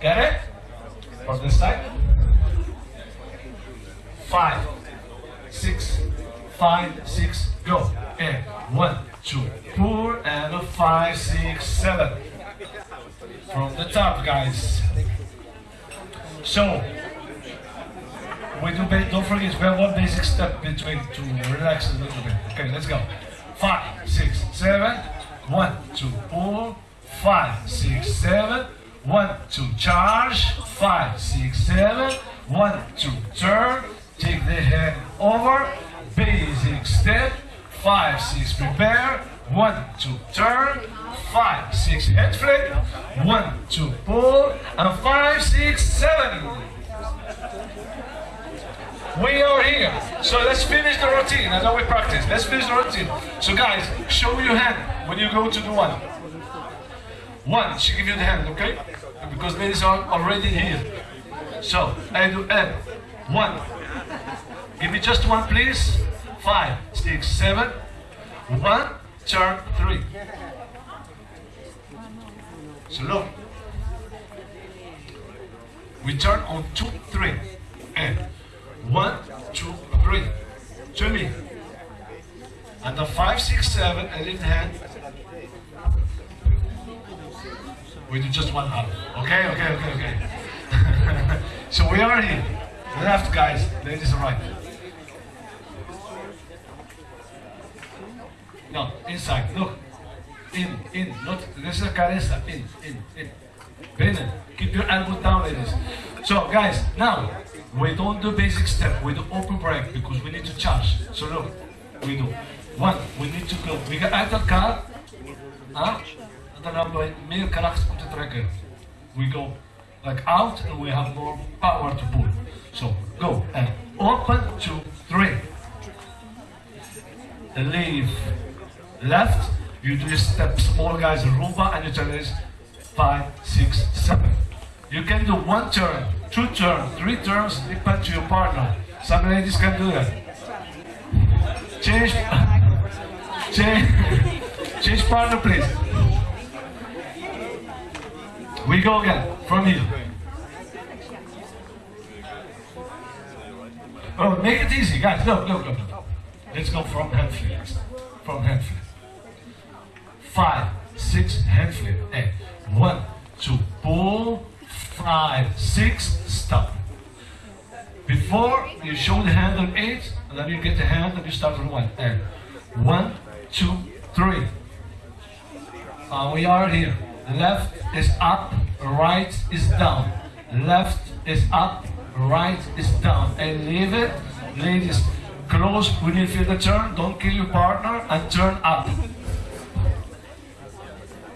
Get it? From this side. Five, six, five, six, go. And one, two, four, and five, six, seven. From the top, guys. So, we do, don't forget, we have one basic step between to relax a little bit. Okay, let's go. Five, six, seven. One, two, four. Five, six, seven. One, two, charge. Five, six, seven. One, two, turn. Take the hand over. Basic step. Five, six, prepare. One, two, turn. Five, six, head flip. One, two, pull. And five, six, seven. We are here. So let's finish the routine. I know we practice. Let's finish the routine. So guys, show your hand when you go to the one. One, she give you the hand, okay? Because ladies are already here. So, I do M. One. Give me just one, please. Five, six, seven. One, turn, three. So look. We turn on two, three. And one, two, three. To me. And the five, six, seven, and lift hand. We do just one half. Okay, okay, okay, okay. so we are here. Left, guys. Ladies, right. No, inside. Look. In, in. Not. This is a caressa. In, in, in. Brennan, keep your elbow down, ladies. So, guys, now we don't do basic step. We do open break because we need to charge. So look, we do one. We need to go. We get uit elkaar. Huh? We go like out and we have more power to pull. So go and open two, three. Leave left. You do step small guys rumba and you turn this five, six, seven. You can do one turn, two turns, three turns, depend to your partner. Some ladies can do that. Change, change, change partner, please. We go again from here. Oh, make it easy, guys. No, no, no, look. Let's go from hand flip. From hand flip. Five, six, hand flip. And one, two, pull. Five, six, stop. Before you show the hand on eight, and then you get the hand and you start from one. And one, two, three. Uh, we are here. Left is up, right is down. Left is up, right is down. And leave it. Ladies, close when you feel the turn. Don't kill your partner and turn up.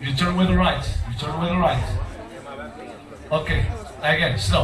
You turn with the right. You turn with the right. Okay. Again, slow.